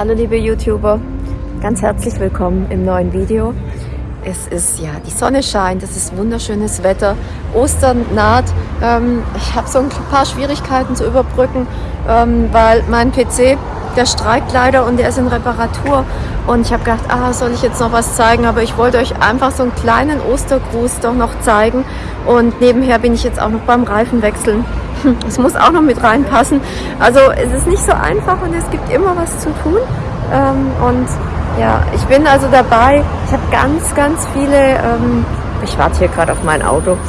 Hallo liebe YouTuber, ganz herzlich willkommen im neuen Video. Es ist ja, die Sonne scheint, es ist wunderschönes Wetter, Ostern naht. Ähm, ich habe so ein paar Schwierigkeiten zu überbrücken, ähm, weil mein PC, der streikt leider und der ist in Reparatur. Und ich habe gedacht, ah, soll ich jetzt noch was zeigen? Aber ich wollte euch einfach so einen kleinen Ostergruß doch noch zeigen. Und nebenher bin ich jetzt auch noch beim Reifenwechseln. Es muss auch noch mit reinpassen. Also es ist nicht so einfach und es gibt immer was zu tun. Ähm, und ja, ich bin also dabei. Ich habe ganz, ganz viele, ähm, ich warte hier gerade auf mein Auto.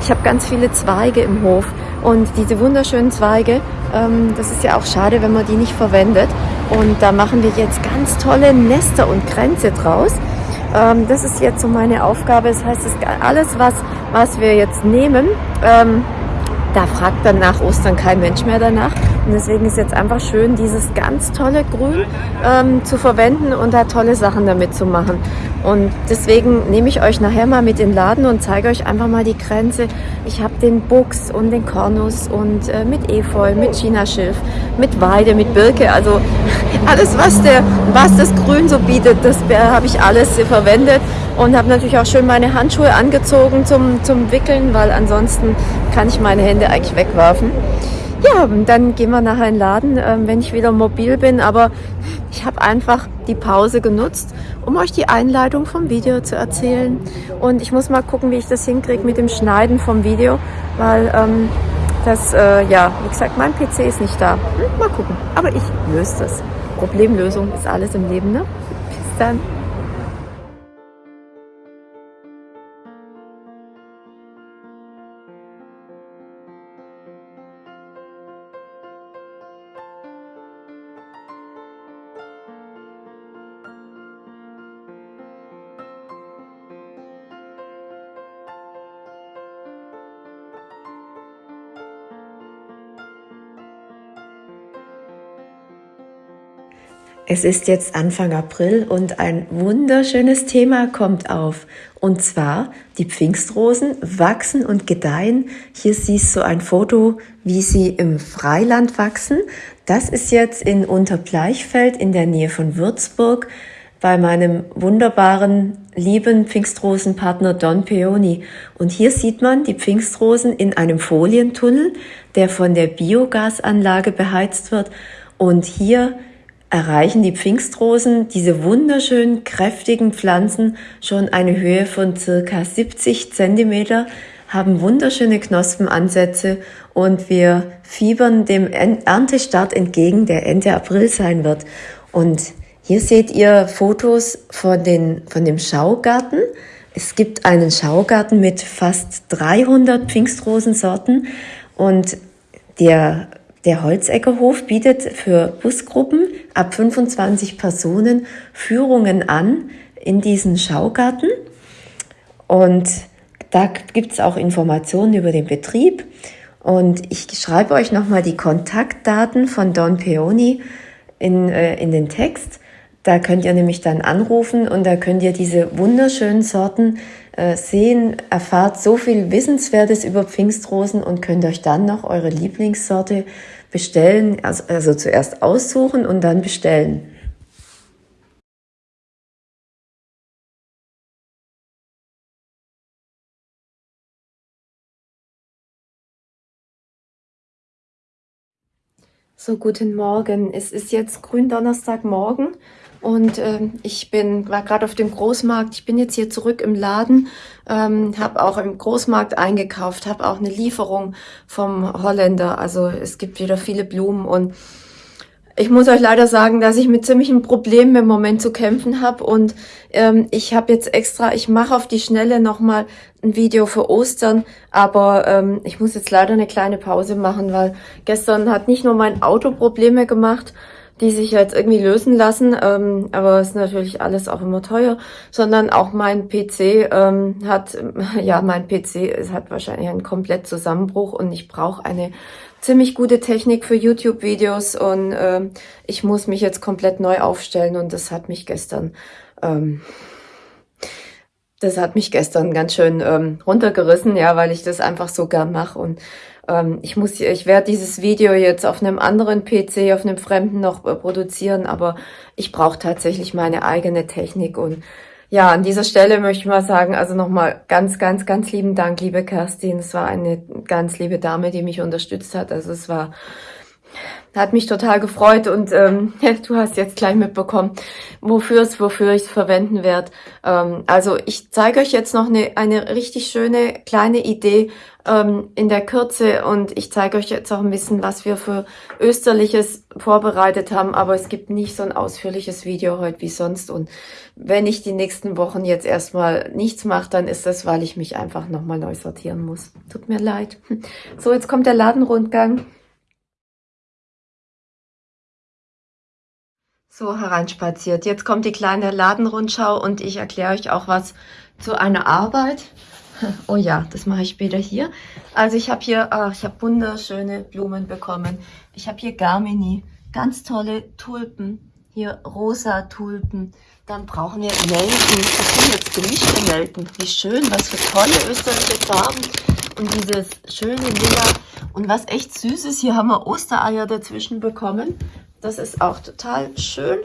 Ich habe ganz viele Zweige im Hof und diese wunderschönen Zweige, ähm, das ist ja auch schade, wenn man die nicht verwendet. Und da machen wir jetzt ganz tolle Nester und Kränze draus. Das ist jetzt so meine Aufgabe. Das heißt, alles, was, was wir jetzt nehmen, da fragt dann nach Ostern kein Mensch mehr danach. Und deswegen ist jetzt einfach schön, dieses ganz tolle Grün ähm, zu verwenden und da tolle Sachen damit zu machen. Und deswegen nehme ich euch nachher mal mit in den Laden und zeige euch einfach mal die Grenze. Ich habe den Buchs und den Kornus und äh, mit Efeu, mit Chinaschilf, mit Weide, mit Birke. Also alles, was, der, was das Grün so bietet, das habe ich alles verwendet. Und habe natürlich auch schön meine Handschuhe angezogen zum, zum Wickeln, weil ansonsten kann ich meine Hände eigentlich wegwerfen. Ja, dann gehen wir nachher in den Laden, ähm, wenn ich wieder mobil bin. Aber ich habe einfach die Pause genutzt, um euch die Einleitung vom Video zu erzählen. Und ich muss mal gucken, wie ich das hinkriege mit dem Schneiden vom Video, weil ähm, das, äh, ja, wie gesagt, mein PC ist nicht da. Hm, mal gucken. Aber ich löse das. Problemlösung ist alles im Leben, ne? Bis dann. Es ist jetzt Anfang April und ein wunderschönes Thema kommt auf. Und zwar die Pfingstrosen wachsen und gedeihen. Hier siehst du ein Foto, wie sie im Freiland wachsen. Das ist jetzt in Unterbleichfeld in der Nähe von Würzburg bei meinem wunderbaren, lieben Pfingstrosenpartner Don Peony. Und hier sieht man die Pfingstrosen in einem Folientunnel, der von der Biogasanlage beheizt wird. Und hier erreichen die Pfingstrosen, diese wunderschönen, kräftigen Pflanzen, schon eine Höhe von circa 70 Zentimeter, haben wunderschöne Knospenansätze und wir fiebern dem Erntestart entgegen, der Ende April sein wird. Und hier seht ihr Fotos von, den, von dem Schaugarten. Es gibt einen Schaugarten mit fast 300 Pfingstrosensorten und der der Holzeckerhof bietet für Busgruppen ab 25 Personen Führungen an in diesen Schaugarten. Und da gibt es auch Informationen über den Betrieb. Und ich schreibe euch nochmal die Kontaktdaten von Don Peony in, äh, in den Text. Da könnt ihr nämlich dann anrufen und da könnt ihr diese wunderschönen Sorten äh, sehen, erfahrt so viel Wissenswertes über Pfingstrosen und könnt euch dann noch eure Lieblingssorte bestellen, also, also zuerst aussuchen und dann bestellen. So, guten Morgen. Es ist jetzt Gründonnerstagmorgen und äh, ich bin war gerade auf dem Großmarkt. Ich bin jetzt hier zurück im Laden, ähm, habe auch im Großmarkt eingekauft, habe auch eine Lieferung vom Holländer. Also es gibt wieder viele Blumen und ich muss euch leider sagen, dass ich mit ziemlichen Problemen im Moment zu kämpfen habe und ähm, ich habe jetzt extra, ich mache auf die Schnelle nochmal ein Video für Ostern, aber ähm, ich muss jetzt leider eine kleine Pause machen, weil gestern hat nicht nur mein Auto Probleme gemacht, die sich jetzt irgendwie lösen lassen, ähm, aber es ist natürlich alles auch immer teuer, sondern auch mein PC ähm, hat, ja, mein PC es hat wahrscheinlich einen komplett Zusammenbruch und ich brauche eine ziemlich gute Technik für YouTube-Videos und äh, ich muss mich jetzt komplett neu aufstellen und das hat mich gestern, ähm, das hat mich gestern ganz schön ähm, runtergerissen, ja, weil ich das einfach so gern mache und ähm, ich muss, ich werde dieses Video jetzt auf einem anderen PC, auf einem Fremden noch äh, produzieren, aber ich brauche tatsächlich meine eigene Technik und ja, an dieser Stelle möchte ich mal sagen, also nochmal ganz, ganz, ganz lieben Dank, liebe Kerstin. Es war eine ganz liebe Dame, die mich unterstützt hat. Also es war hat mich total gefreut und ähm, du hast jetzt gleich mitbekommen, wofür es, wofür ich es verwenden werde. Ähm, also ich zeige euch jetzt noch eine, eine richtig schöne kleine Idee ähm, in der Kürze und ich zeige euch jetzt auch ein bisschen, was wir für Österliches vorbereitet haben, aber es gibt nicht so ein ausführliches Video heute wie sonst und wenn ich die nächsten Wochen jetzt erstmal nichts mache, dann ist das, weil ich mich einfach nochmal neu sortieren muss. Tut mir leid. So, jetzt kommt der Ladenrundgang. So hereinspaziert. Jetzt kommt die kleine Ladenrundschau und ich erkläre euch auch was zu einer Arbeit. Oh ja, das mache ich später hier. Also ich habe hier, ach, ich habe wunderschöne Blumen bekommen. Ich habe hier Garmini, ganz tolle Tulpen. Hier rosa Tulpen. Dann brauchen wir Nelken. Das sind jetzt gemischte Nelken. Wie schön, was für tolle österreichische Farben. Und dieses schöne Lila. Und was echt süß ist, hier haben wir Ostereier dazwischen bekommen. Das ist auch total schön.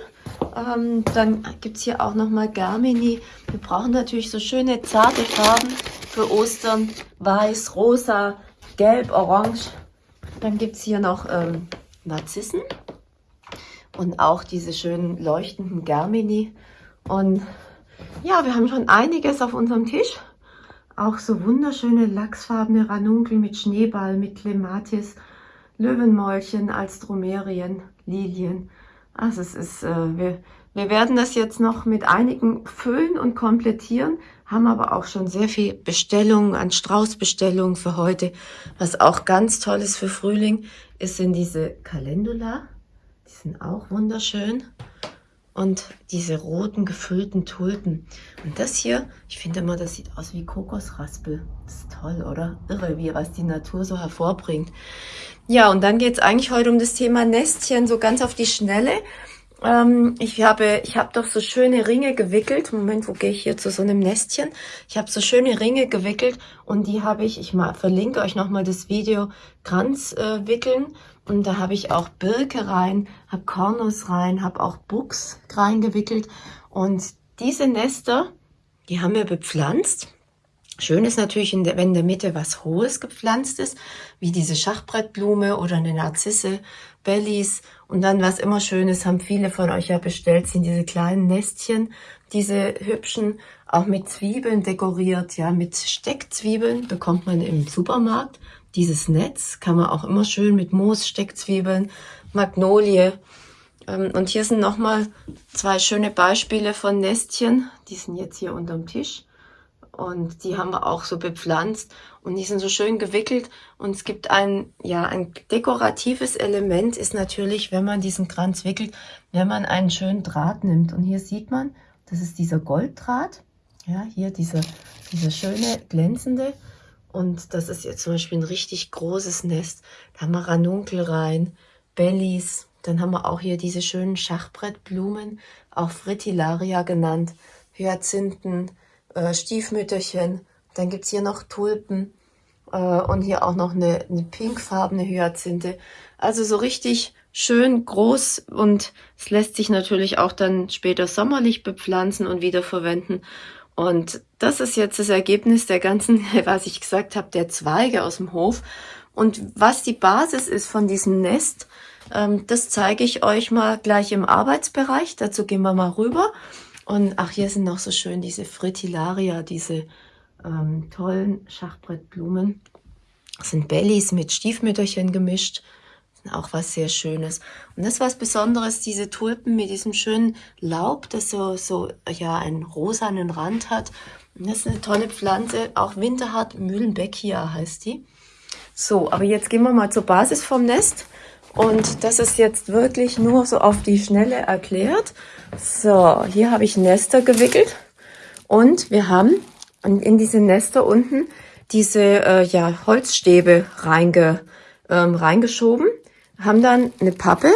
Ähm, dann gibt es hier auch nochmal Garmini. Wir brauchen natürlich so schöne zarte Farben für Ostern. Weiß, rosa, gelb, orange. Dann gibt es hier noch ähm, Narzissen und auch diese schönen leuchtenden Garmini. Und ja, wir haben schon einiges auf unserem Tisch. Auch so wunderschöne lachsfarbene Ranunkel mit Schneeball, mit Clematis, Löwenmäulchen als Dromerien. Lilien. Also es ist, äh, wir, wir werden das jetzt noch mit einigen füllen und komplettieren, haben aber auch schon sehr viel Bestellungen an Straußbestellungen für heute. Was auch ganz toll ist für Frühling, ist sind diese Calendula. Die sind auch wunderschön. Und diese roten gefüllten Tulpen. Und das hier, ich finde immer, das sieht aus wie Kokosraspel. Das ist toll, oder? Irre, wie was die Natur so hervorbringt. Ja, und dann geht es eigentlich heute um das Thema Nestchen, so ganz auf die Schnelle. Ähm, ich habe, ich habe doch so schöne Ringe gewickelt. Moment, wo gehe ich hier zu so einem Nestchen? Ich habe so schöne Ringe gewickelt und die habe ich, ich mal verlinke euch nochmal das Video, Kranz äh, wickeln. Und da habe ich auch Birke rein, habe Kornus rein, habe auch Buchs reingewickelt. Und diese Nester, die haben wir bepflanzt. Schön ist natürlich, wenn in der Mitte was Hohes gepflanzt ist, wie diese Schachbrettblume oder eine Narzisse, Bellies. Und dann, was immer schön ist, haben viele von euch ja bestellt, sind diese kleinen Nestchen, diese hübschen, auch mit Zwiebeln dekoriert, ja, mit Steckzwiebeln bekommt man im Supermarkt. Dieses Netz kann man auch immer schön mit Moos, Steckzwiebeln, Magnolie. Ähm, und hier sind nochmal zwei schöne Beispiele von Nestchen. Die sind jetzt hier unterm Tisch. Und die haben wir auch so bepflanzt und die sind so schön gewickelt. Und es gibt ein, ja, ein dekoratives Element ist natürlich, wenn man diesen Kranz wickelt, wenn man einen schönen Draht nimmt. Und hier sieht man, das ist dieser Golddraht. Ja, hier dieser, dieser schöne glänzende. Und das ist jetzt zum Beispiel ein richtig großes Nest. Da haben wir Ranunkel rein, Bellies. Dann haben wir auch hier diese schönen Schachbrettblumen, auch Fritillaria genannt, Hyazinthen, äh, Stiefmütterchen. Dann gibt's hier noch Tulpen äh, und hier auch noch eine, eine pinkfarbene Hyazinthe. Also so richtig schön groß und es lässt sich natürlich auch dann später sommerlich bepflanzen und wiederverwenden. Und das ist jetzt das Ergebnis der ganzen, was ich gesagt habe, der Zweige aus dem Hof. Und was die Basis ist von diesem Nest, ähm, das zeige ich euch mal gleich im Arbeitsbereich. Dazu gehen wir mal rüber. Und ach, hier sind noch so schön diese Fritillaria, diese ähm, tollen Schachbrettblumen. Das sind Bellies mit Stiefmütterchen gemischt. Auch was sehr Schönes. Und das was Besonderes, diese Tulpen mit diesem schönen Laub, das so, so ja, einen rosanen Rand hat. Und das ist eine tolle Pflanze, auch winterhart, Mühlenbeckia heißt die. So, aber jetzt gehen wir mal zur Basis vom Nest. Und das ist jetzt wirklich nur so auf die Schnelle erklärt. So, hier habe ich Nester gewickelt und wir haben in diese Nester unten diese äh, ja, Holzstäbe reinge, ähm, reingeschoben, haben dann eine Pappe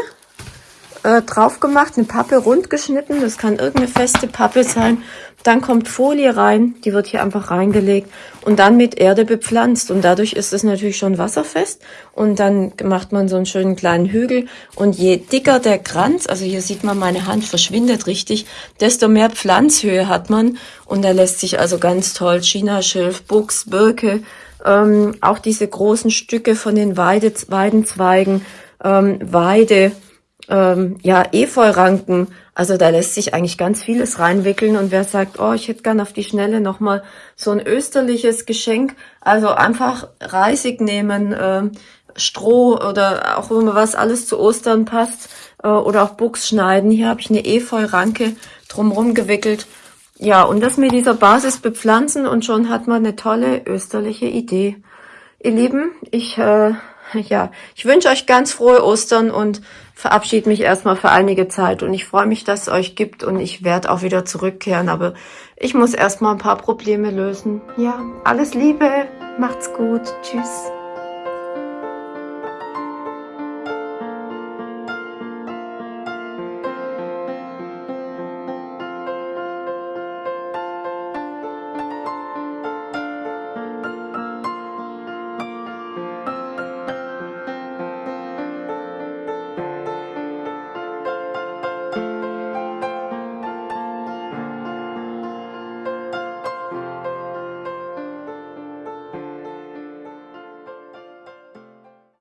äh, drauf gemacht, eine Pappe rund geschnitten. Das kann irgendeine feste Pappe sein. Dann kommt Folie rein, die wird hier einfach reingelegt und dann mit Erde bepflanzt. Und dadurch ist es natürlich schon wasserfest. Und dann macht man so einen schönen kleinen Hügel. Und je dicker der Kranz, also hier sieht man, meine Hand verschwindet richtig, desto mehr Pflanzhöhe hat man. Und er lässt sich also ganz toll Chinaschilf, Buchs, Birke, ähm, auch diese großen Stücke von den Weide, Weidenzweigen, ähm, Weide, ähm, ja, Efeuranken. Also da lässt sich eigentlich ganz vieles reinwickeln. Und wer sagt, oh, ich hätte gern auf die Schnelle nochmal so ein österliches Geschenk, also einfach Reisig nehmen, äh, Stroh oder auch immer was alles zu Ostern passt äh, oder auch Buchs schneiden. Hier habe ich eine Efeuranke drumherum gewickelt. Ja, und das mit dieser Basis bepflanzen und schon hat man eine tolle österliche Idee. Ihr Lieben, ich äh, ja, ich wünsche euch ganz frohe Ostern und verabschiede mich erstmal für einige Zeit. Und ich freue mich, dass es euch gibt und ich werde auch wieder zurückkehren. Aber ich muss erstmal ein paar Probleme lösen. Ja, alles Liebe, macht's gut, tschüss.